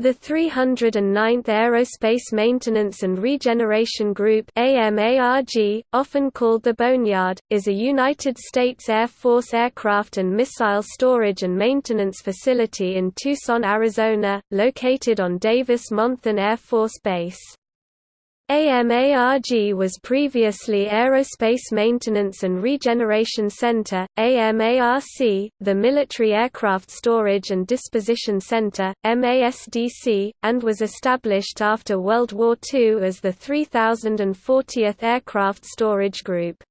The 309th Aerospace Maintenance and Regeneration Group AMARG, often called the Boneyard, is a United States Air Force aircraft and missile storage and maintenance facility in Tucson, Arizona, located on Davis-Monthan Air Force Base. AMARG was previously Aerospace Maintenance and Regeneration Center, AMARC, the Military Aircraft Storage and Disposition Center, MASDC, and was established after World War II as the 3040th Aircraft Storage Group.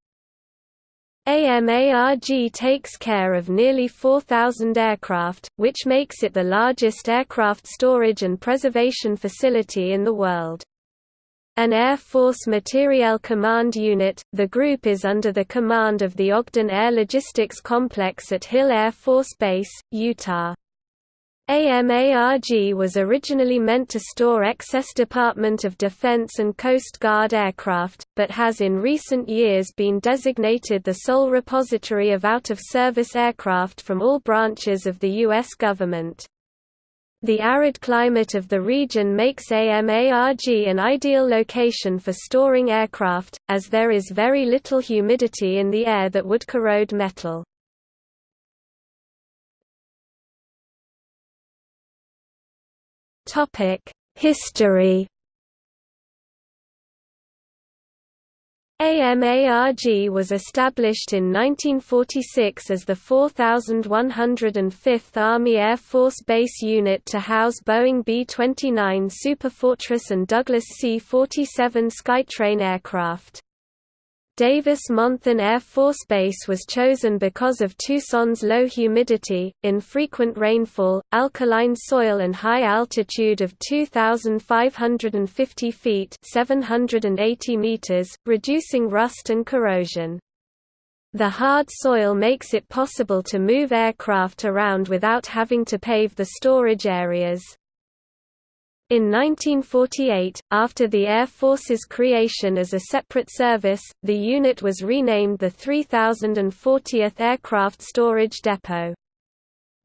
AMARG takes care of nearly 4,000 aircraft, which makes it the largest aircraft storage and preservation facility in the world. An Air Force Materiel Command Unit, the group is under the command of the Ogden Air Logistics Complex at Hill Air Force Base, Utah. AMARG was originally meant to store excess Department of Defense and Coast Guard aircraft, but has in recent years been designated the sole repository of out-of-service aircraft from all branches of the U.S. government. The arid climate of the region makes AMARG an ideal location for storing aircraft, as there is very little humidity in the air that would corrode metal. History AMARG was established in 1946 as the 4105th Army Air Force Base Unit to house Boeing B-29 Superfortress and Douglas C-47 Skytrain aircraft. Davis-Monthan Air Force Base was chosen because of Tucson's low humidity, infrequent rainfall, alkaline soil and high altitude of 2,550 feet 780 meters, reducing rust and corrosion. The hard soil makes it possible to move aircraft around without having to pave the storage areas. In 1948, after the Air Force's creation as a separate service, the unit was renamed the 3040th Aircraft Storage Depot.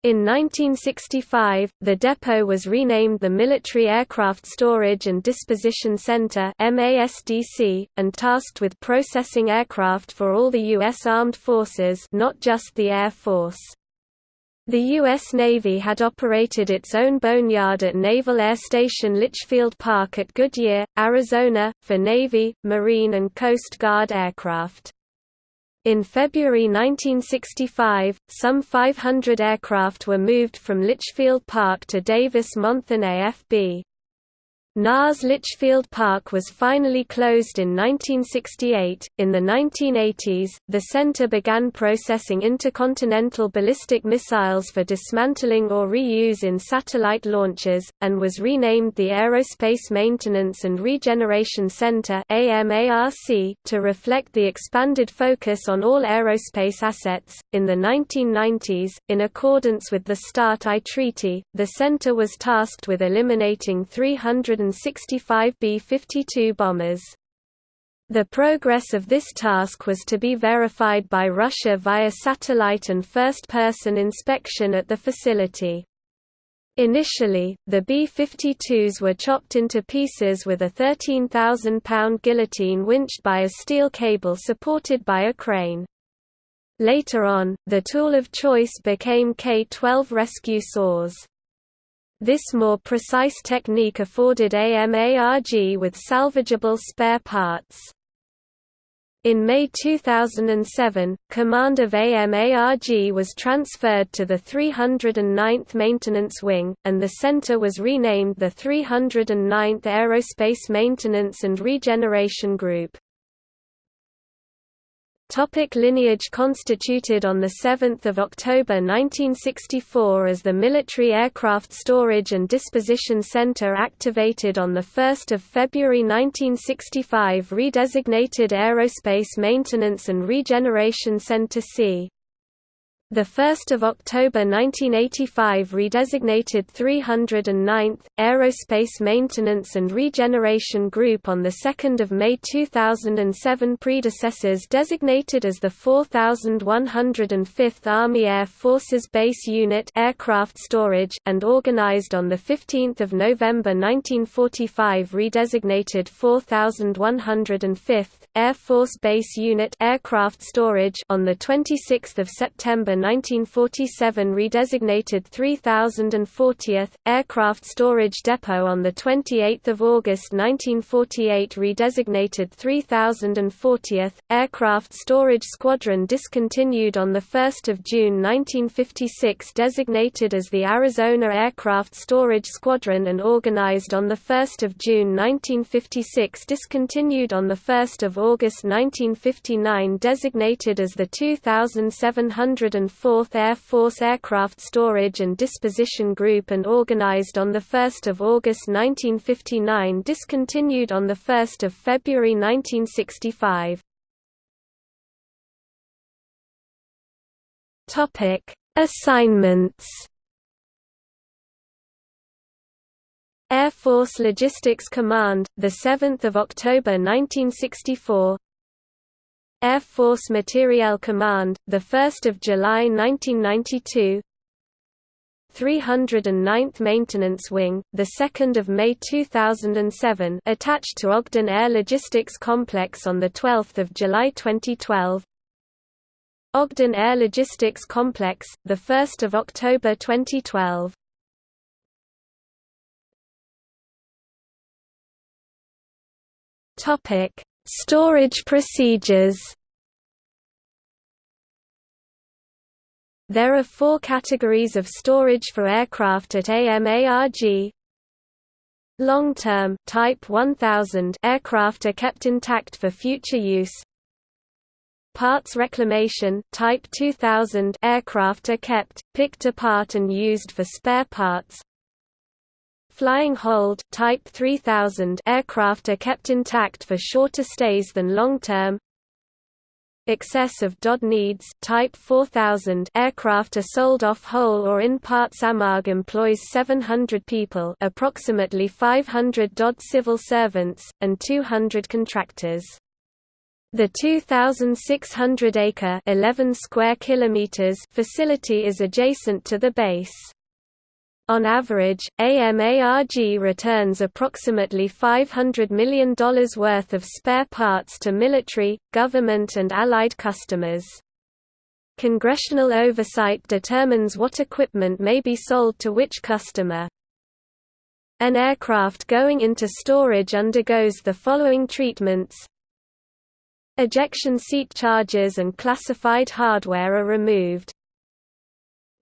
In 1965, the depot was renamed the Military Aircraft Storage and Disposition Center and tasked with processing aircraft for all the U.S. Armed Forces, not just the Air Force. The U.S. Navy had operated its own boneyard at Naval Air Station Litchfield Park at Goodyear, Arizona, for Navy, Marine and Coast Guard aircraft. In February 1965, some 500 aircraft were moved from Litchfield Park to Davis-Monthan AFB. NAS Litchfield Park was finally closed in 1968. In the 1980s, the center began processing intercontinental ballistic missiles for dismantling or reuse in satellite launches, and was renamed the Aerospace Maintenance and Regeneration Center to reflect the expanded focus on all aerospace assets. In the 1990s, in accordance with the START I Treaty, the center was tasked with eliminating 300 165 B-52 bombers. The progress of this task was to be verified by Russia via satellite and first-person inspection at the facility. Initially, the B-52s were chopped into pieces with a 13,000-pound guillotine winched by a steel cable supported by a crane. Later on, the tool of choice became K-12 rescue saws. This more precise technique afforded AMARG with salvageable spare parts. In May 2007, command of AMARG was transferred to the 309th Maintenance Wing, and the center was renamed the 309th Aerospace Maintenance and Regeneration Group. Topic lineage Constituted on 7 October 1964 as the Military Aircraft Storage and Disposition Center activated on 1 February 1965 redesignated Aerospace Maintenance and Regeneration Center C. The 1st of October 1985 redesignated 309th Aerospace Maintenance and Regeneration Group on the 2nd of May 2007 predecessors designated as the 4105th Army Air Forces Base Unit Aircraft Storage and organized on the 15th of November 1945 redesignated 4105th Air Force Base Unit Aircraft Storage on the 26th of September 1947 redesignated 3040th Aircraft Storage Depot on the 28th of August 1948 redesignated 3040th Aircraft Storage Squadron discontinued on the 1st of June 1956 designated as the Arizona Aircraft Storage Squadron and organized on the 1st of June 1956 discontinued on the 1st of August 1959 designated as the 2700 4th Air Force Aircraft Storage and Disposition Group and organized on 1 August 1959 discontinued on 1 February 1965. Assignments Air Force Logistics Command, the 7th of October 1964. Air Force Materiel Command, the 1st of July 1992. 309th Maintenance Wing, the 2nd of May 2007, attached to Ogden Air Logistics Complex on the 12th of July 2012. Ogden Air Logistics Complex, the 1st of October 2012. Topic: Storage procedures There are four categories of storage for aircraft at AMARG. Long-term Type 1000 aircraft are kept intact for future use. Parts reclamation Type 2000 aircraft are kept, picked apart and used for spare parts. Flying hold Type 3000 aircraft are kept intact for shorter stays than long-term. Excess of DOD needs Type 4000 aircraft are sold off whole or in parts AMARG employs 700 people approximately 500 DOD civil servants, and 200 contractors. The 2,600-acre 11 square kilometers facility is adjacent to the base. On average, AMARG returns approximately $500 million worth of spare parts to military, government and allied customers. Congressional oversight determines what equipment may be sold to which customer. An aircraft going into storage undergoes the following treatments Ejection seat charges and classified hardware are removed.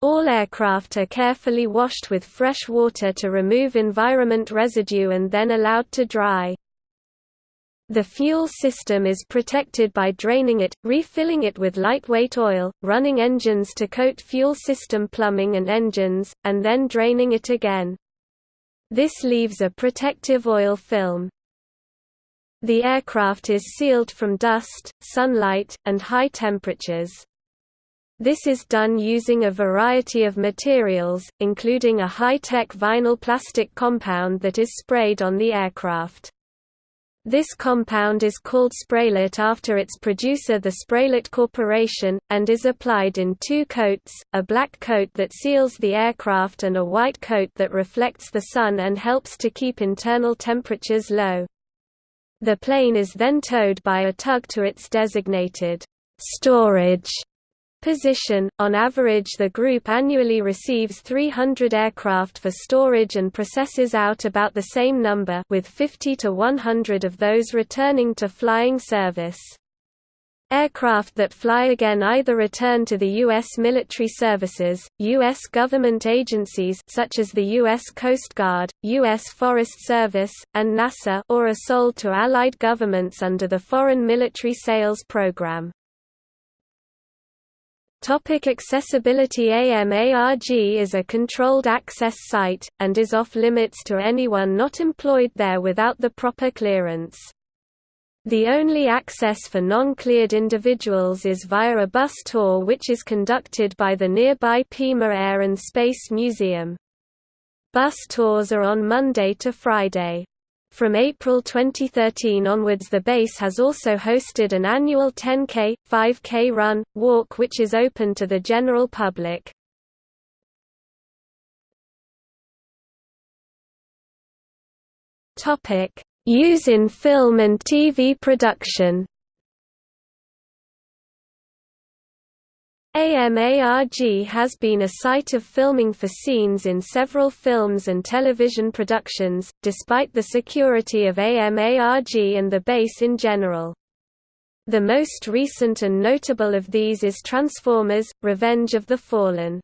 All aircraft are carefully washed with fresh water to remove environment residue and then allowed to dry. The fuel system is protected by draining it, refilling it with lightweight oil, running engines to coat fuel system plumbing and engines, and then draining it again. This leaves a protective oil film. The aircraft is sealed from dust, sunlight, and high temperatures. This is done using a variety of materials, including a high-tech vinyl plastic compound that is sprayed on the aircraft. This compound is called Spraylat after its producer the Spraylat Corporation, and is applied in two coats, a black coat that seals the aircraft and a white coat that reflects the sun and helps to keep internal temperatures low. The plane is then towed by a tug to its designated storage position. On average, the group annually receives 300 aircraft for storage and processes out about the same number, with 50 to 100 of those returning to flying service. Aircraft that fly again either return to the U.S. military services, U.S. government agencies such as the U.S. Coast Guard, U.S. Forest Service, and NASA or are sold to Allied governments under the Foreign Military Sales Program. Topic accessibility AMARG is a controlled access site, and is off-limits to anyone not employed there without the proper clearance. The only access for non-cleared individuals is via a bus tour which is conducted by the nearby Pima Air and Space Museum. Bus tours are on Monday to Friday. From April 2013 onwards the base has also hosted an annual 10K, 5K run, walk which is open to the general public. Use in film and TV production AMARG has been a site of filming for scenes in several films and television productions, despite the security of AMARG and the base in general. The most recent and notable of these is Transformers – Revenge of the Fallen.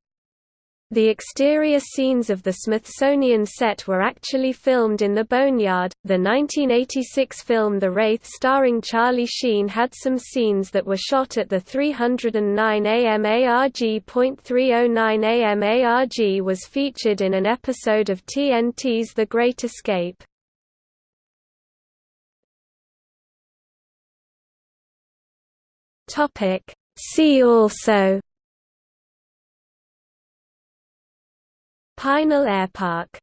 The exterior scenes of the Smithsonian set were actually filmed in the Boneyard. The 1986 film The Wraith starring Charlie Sheen had some scenes that were shot at the 309 AMARG.309 AMARG was featured in an episode of TNT's The Great Escape. Topic See also Pinal Airpark